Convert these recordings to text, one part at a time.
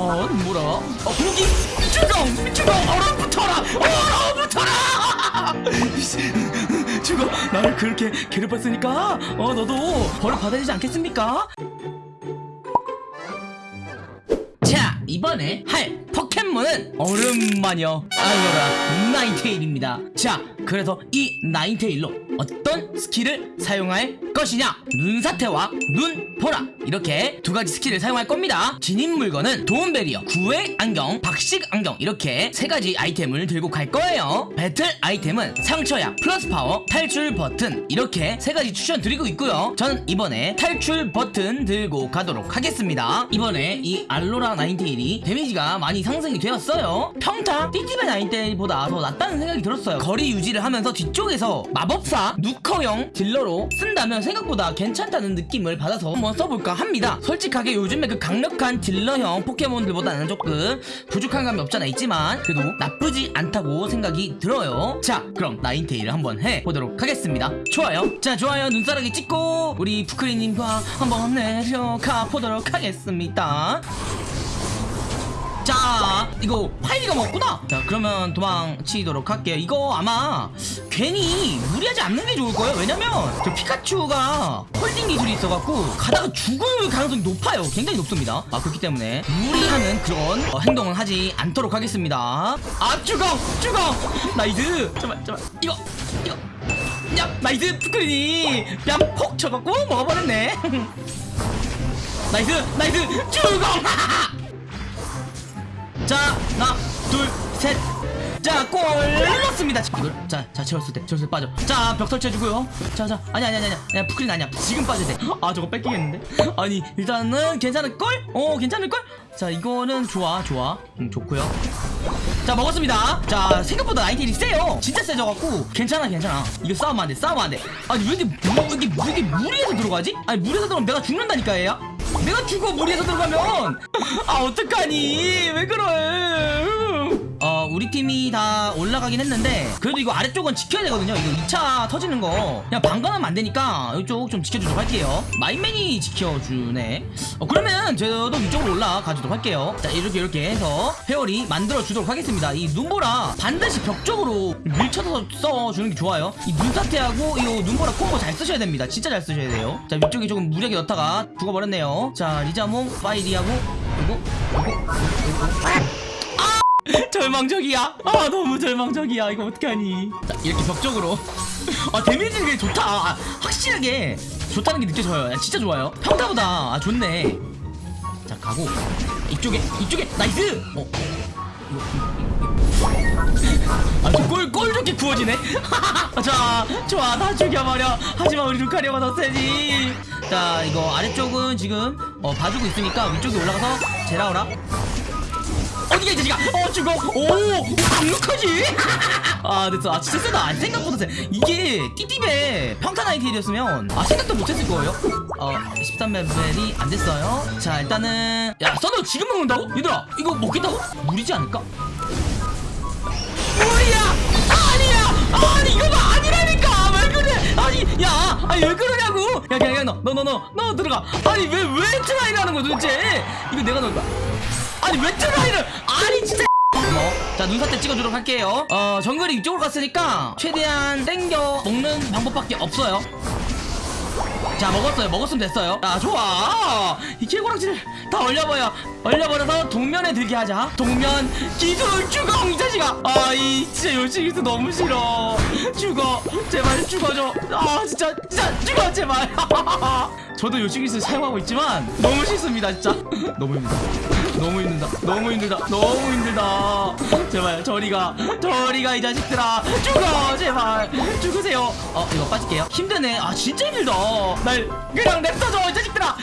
어 뭐라? 어 고기? 주공 주공 얼어붙어라! 얼어붙어라! 주공 나를 그렇게 괴롭혔으니까? 어 너도 벌을 받아야 되지 않겠습니까? 자 이번에 할 포켓몬은 얼음마녀 알로라 나인테일입니다. 자 그래서 이 나인테일로 어떤 스킬을 사용할 것이냐? 눈사태와 눈보라. 이렇게 두 가지 스킬을 사용할 겁니다. 지닌 물건은 도움 베리어 구애 안경 박식 안경. 이렇게 세 가지 아이템을 들고 갈 거예요. 배틀 아이템은 상처약 플러스 파워 탈출 버튼. 이렇게 세 가지 추천 드리고 있고요. 저는 이번에 탈출 버튼 들고 가도록 하겠습니다. 이번에 이 알로라 나인테일이 데미지가 많이 상승이 되었어요. 평타 띠띠베 나인테일보다 더 낫다는 생각이 들었어요. 거리 유지를 하면서 뒤쪽에서 마법사 누커형 딜러로 쓴다면 생각보다 괜찮다는 느낌을 받아서 한번 써볼까 합니다. 솔직하게 요즘에 그 강력한 딜러형 포켓몬들보다는 조금 부족한 감이 없잖아 있지만 그래도 나쁘지 않다고 생각이 들어요. 자 그럼 나인테일을 한번 해보도록 하겠습니다. 좋아요. 자 좋아요. 눈사람이 찍고 우리 푸크리님과 한번 내려가 보도록 하겠습니다. 자 이거 파이가 먹구나. 자 그러면 도망치도록 할게요. 이거 아마 괜히 무리하지 않는 게 좋을 거예요. 왜냐면 저 피카츄가 holding 기술이 있어갖고 가다가 죽을 가능성이 높아요. 굉장히 높습니다. 아 그렇기 때문에 무리하는 그런 어, 행동은 하지 않도록 하겠습니다. 아 죽어! 죽어! nice! 잠깐만 잠깐만. 이거 이거. 야 nice! 푸크리니 뺨폭 쳐갖고 먹어버렸네. nice! nice! 죽어 자, 하나, 둘, 셋. 자, 골 넣습니다. 이걸 자, 자, 채웠을 때, 채웠을 때 빠져. 자, 벽 설치해주고요. 자, 자, 아니, 아니, 아니, 아니, 푸크린 아니야. 지금 빠져야 돼. 아, 저거 뺏기겠는데? 아니, 일단은 괜찮을 걸? 어, 괜찮을 걸? 자, 이거는 좋아, 좋아. 음, 좋고요. 자, 먹었습니다. 자, 생각보다 나인테일이 세요. 진짜 세져갖고 괜찮아, 괜찮아. 이거 싸우면 안 돼, 싸우면 안 돼. 아니, 왜 이렇게, 무, 왜 이렇게, 왜 이렇게 무리해서 들어가지? 아니, 무리해서 들어가면 내가 죽는다니까, 얘야. 내가 죽어 무리해서 들어가면. 아 어떡하니? 왜 그래 어 우리 팀이 다 올라가긴 했는데 그래도 이거 아래쪽은 지켜야 되거든요. 이거 2차 터지는 거. 그냥 방관하면 안 되니까 이쪽 좀 지켜주도록 할게요. 마인맨이 지켜주네. 어 그러면 저도 위쪽으로 올라가주도록 할게요. 자 이렇게 이렇게 해서 페어리 만들어 주도록 하겠습니다. 이 눈보라 반드시 벽 쪽으로 밀쳐서 써주는 게 좋아요. 이 눈사태하고 이 눈보라 콤보 잘 쓰셔야 됩니다. 진짜 잘 쓰셔야 돼요. 자 위쪽에 조금 무리하게 넣다가 죽어버렸네요. 자 리자몽 파이리하고 그리고 절망적이야? 아 너무 절망적이야. 이거 어떡하니? 자 이렇게 벽쪽으로. 아 데미지는 게 좋다. 아, 확실하게 좋다는 게 느껴져요. 야, 진짜 좋아요. 평타보다. 아 좋네. 자 가고. 이쪽에 이쪽에. nice! 어. 꼴, 꼴 좋게 구워지네. 자 좋아. 다 죽여버려. 하지만 우리 루카리오가 더 세지 자 이거 아래쪽은 지금 어 봐주고 있으니까 위쪽에 올라가서 제라오라 어디가 이 자식아 어 죽어 오 강력하지? 아 됐어 아 진짜 세다. 아, 생각보다 세. 이게 띠띠베 평타 나이테일이었으면 아 생각도 못했을 거예요. 어 13레벨이 안 됐어요. 자 일단은 야 써너 지금 먹는다고? 얘들아 이거 먹겠다고? 무리지 않을까? 무리야! 아니야! 아니 이거 봐! 아니라니까! 왜 그래? 아니 야 아니 왜 그러냐고! 야야야 너 너 너 너 너 들어가. 아니 왜왜 try를 하는 거야 도대체? 이거 내가 넣을 거야 아니 왜 try를? 아니 진짜. 뭐, 자 눈사태 찍어주도록 할게요. 어 정글이 이쪽으로 갔으니까 최대한 땡겨 먹는 방법밖에 없어요. 자 먹었어요. 먹었으면 됐어요. 자 좋아. 이 개고락지를 다 얼려버려. 얼려버려서 동면에 들게 하자. 동면 기술 주공 이 자식아! 아이 진짜 요시기스 너무 싫어. 죽어. 제발 죽어줘. 아 진짜 진짜 죽어 제발. 저도 요시기스 사용하고 있지만 너무 싫습니다 진짜. 너무 힘들다 너무 힘들다. 너무 힘들다. 너무 힘들다. 제발 저리가 저리가 이 자식들아. 죽어 제발. 죽으세요. 어 이거 빠질게요. 힘드네. 아 진짜 힘들다. 날 그냥 냅둬줘 이 자식들아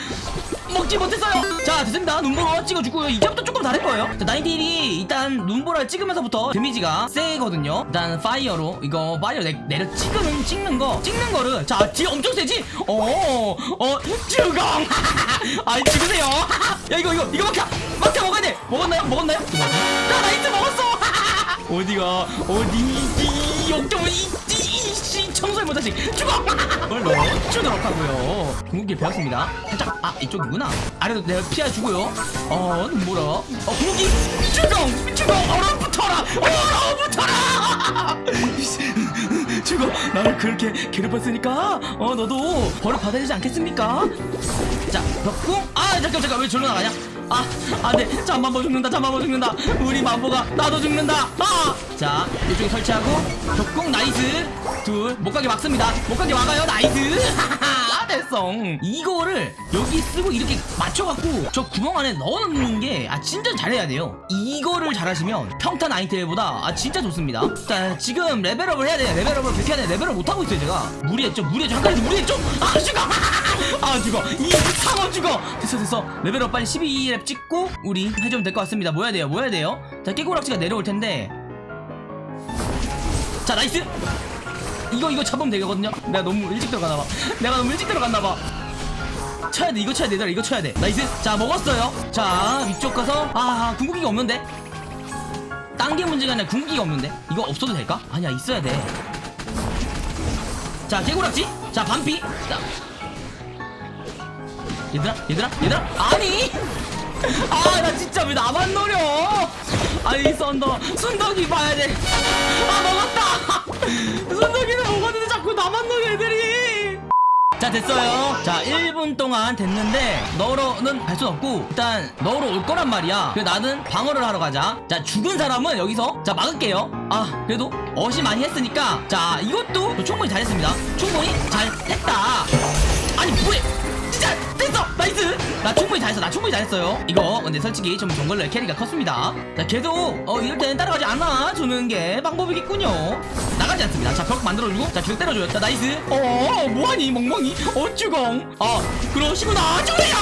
먹지 못했어요. 자 됐습니다. 눈보라 찍어주고요. 이제부터 조금 다를 거예요. 자 나인테일이 일단 눈보라를 찍으면서부터 데미지가 세거든요. 일단 파이어로 이거 파이어 내, 내려 찍으면 찍는 거 찍는 거를. 자 뒤에 엄청 세지? 어어 죽어 아이 죽으세요. 야 이거 이거 이거 막혀. 막혀 먹어야 돼. 먹었나요? 먹었나요? 나 나이트 먹었어. 어디가? 어디 이 역경은 이이 청소년 이 놈의 자식. 죽어! 뭘 넣어 주도록 하고요. 궁극기 배웠습니다. 살짝 아 이쪽이구나. 아래도 내가 피해주고요. 어 뭐라? 어 궁극기! 죽어 죽어 얼어 붙어라! 얼어 나를 그렇게 괴롭혔으니까? 어 너도 벌을 받아야 되지 않겠습니까? 자 벽궁? 아 잠깐 잠깐 왜 절로 나가냐? 아 안돼 잠만보 죽는다 잠만보 죽는다. 우리 만보가 나도 죽는다. 아자 이쪽에 설치하고 벽궁 nice. 둘 못가게 막습니다. 못가게 막아요 nice. 됐어 이거를 여기 쓰고 이렇게 맞춰갖고 저 구멍 안에 넣어놓는 게 아 진짜 잘해야 돼요. 이거를 잘하시면 평타 나인테일보다 아 진짜 좋습니다. 자 지금 level up을 해야 돼요. level up을 그렇게 해야 돼 level up 못하고 있어요 제가. 무리했죠 무리했죠 한 가지 무리했죠 아 죽어! 아 죽어! 이 상어 죽어! 됐어 됐어. level up 빨리 12렙 찍고 우리 해주면 될 것 같습니다. 뭐 해야 돼요 뭐 해야 돼요. 자 깨꼬락지가 내려올 텐데. 자 nice! 이거 이거 잡으면 되거든요. 내가 너무 일찍 들어가나봐. 내가 너무 일찍 들어갔나봐. 쳐야 돼 이거 쳐야 돼 이거 쳐야 돼. nice! 자 먹었어요. 자 위쪽 가서 아 궁극기가 없는데? 딴 게 문제가 아니라 궁극기가 없는데? 이거 없어도 될까? 아니야 있어야 돼 자 개구락지. 자 반피. 자. 얘들아 얘들아 얘들아. 아니! 아 나 진짜 왜 나만 노려? 아니 썬더. 순덕이 봐야 돼 자 됐어요. 자 1분 동안 됐는데 너로는 갈순 없고 일단 너로 올 거란 말이야. 그래 나는 방어를 하러 가자. 자 죽은 사람은 여기서 자 막을게요. 아 그래도 어시 많이 했으니까 자 이것도 충분히 잘했습니다. 충분히 잘했다. 아니 뭐해? 진짜 됐어 나이스! 나 충분히 잘했어 나 충분히 잘했어요. 이거 근데 솔직히 좀 jungler의 carry가 컸습니다. 자 계속 어 이럴 때는 따라가지 않아 주는 게 방법이겠군요. 나가지 않습니다. 자 벽 만들어주고 자 계속 때려줘요. 자 nice. 어 뭐하니 멍멍이? 어쭈공 아 그러시구나. 죽으세요!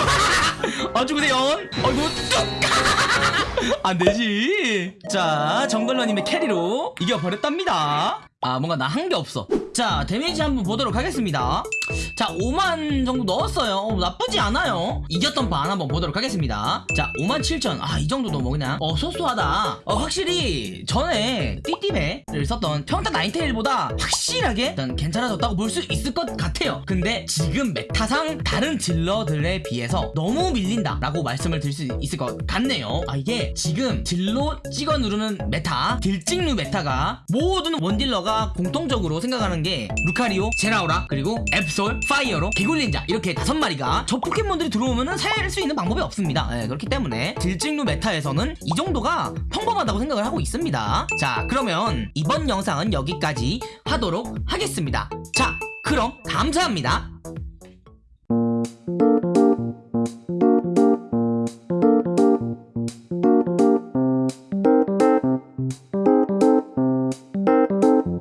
아 죽으세요. 어이구 뚝! 안되지. 자 jungler님의 carry로 이겨버렸답니다. 아 뭔가 나 한 게 없어 자 데미지 한번 보도록 하겠습니다. 자 5만 정도 넣었어요. 어, 나쁘지 않아요. 이 전판 한번 보도록 하겠습니다. 자 5만 7천. 아 이 정도도 뭐 그냥 어 소소하다. 어 확실히 전에 띠띠배를 썼던 평타 나인테일보다 확실 하게 일단 괜찮아졌다고 볼 수 있을 것 같아요. 근데 지금 meta상 다른 딜러들에 비해서 너무 밀린다 라고 말씀을 드릴 수 있을 것 같네요. 아 이게 지금 딜로 찍어 누르는 meta 딜찍누 meta가 모든 원딜러가 공통적으로 생각하는 게 루카리오, 제라오라 그리고 앱솔, 파이어로 개굴린자 이렇게 다섯 마리가 저 포켓몬들이 들어오면은 살수 있는 방법이 없습니다. 예, 그렇기 때문에 딜찍누 meta에서는 이 정도가 평범하다고 생각을 하고 있습니다. 자 그러면 이번 영상은 여기까지 하 하겠습니다. 자 그럼 감사합니다